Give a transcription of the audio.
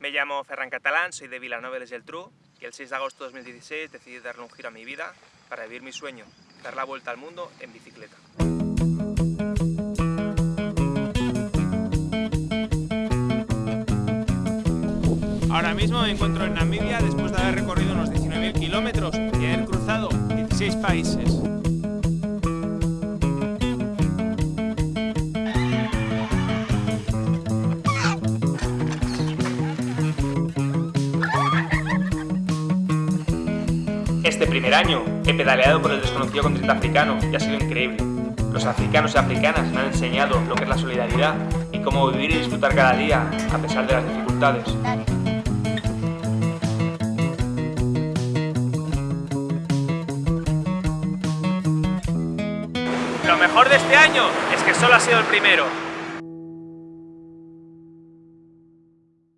Me llamo Ferran Catalán, soy de Vilanova y Geltrú y el 6 de agosto de 2016 decidí darle un giro a mi vida para vivir mi sueño, dar la vuelta al mundo en bicicleta. Ahora mismo me encuentro en Namibia después de haber recorrido unos 19.000 kilómetros y haber cruzado 16 países. Este primer año he pedaleado por el desconocido continente africano y ha sido increíble. Los africanos y africanas me han enseñado lo que es la solidaridad y cómo vivir y disfrutar cada día a pesar de las dificultades. Lo mejor de este año es que solo ha sido el primero.